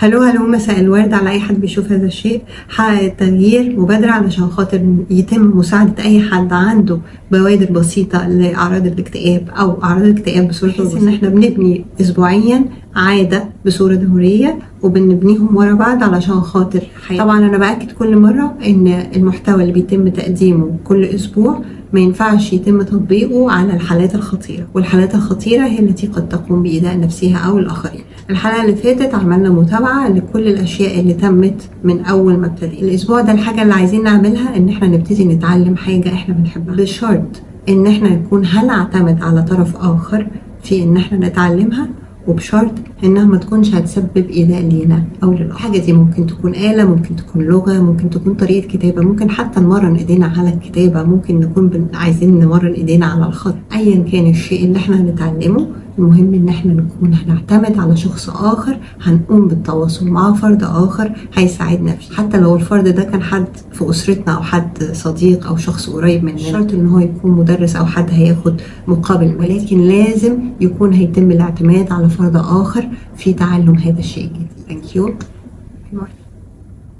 هلو هلو مساء الورد على أي حد بيشوف هذا الشيء. حقق التغيير مبادرة علشان خاطر يتم مساعدة أي حد عنده بوادر بسيطة لأعراض الاكتئاب أو أعراض الاكتئاب بصورة بحيث إن إحنا بنبني اسبوعيا عادة بصورة دورية وبنبنيهم ورا بعض علشان خاطر حياتي. طبعا أنا بأكد كل مرة إن المحتوى اللي بيتم تقديمه كل أسبوع ما ينفعش يتم تطبيقه على الحالات الخطيرة والحالات الخطيرة هي التي قد تقوم بإيذاء نفسها أو الآخرين. الحلقة اللي فاتت عملنا متابعة لكل الأشياء اللي تمت من أول ما ابتدينا. الأسبوع ده الحاجة اللي عايزين نعملها إن إحنا نبتدي نتعلم حاجة إحنا بنحبها. بشرط إن إحنا نكون هنعتمد على طرف آخر في إن إحنا نتعلمها وبشرط إنها ما تكونش هتسبب إيذاء لينا أو للآخر. الحاجة دي ممكن تكون آلة ممكن تكون لغة ممكن تكون طريقة كتابة ممكن حتى نمرن إيدينا على الكتابة ممكن نكون. عايزين نمرن إيدينا على الخط. ايا كان الشيء اللي إحنا هنتعلمه المهم إن إحنا نكون هنعتمد على شخص آخر هنقوم بالتواصل مع فرد آخر هيساعدنا فيه. حتى لو الفرد ده كان حد في أسرتنا أو حد صديق أو شخص قريب مننا. شرط إن هو يكون مدرس أو حد هياخد مقابل ولكن لازم يكون هيتم الاعتماد على فرد آخر في تعلم هذا الشيء الجديد. ثانك يو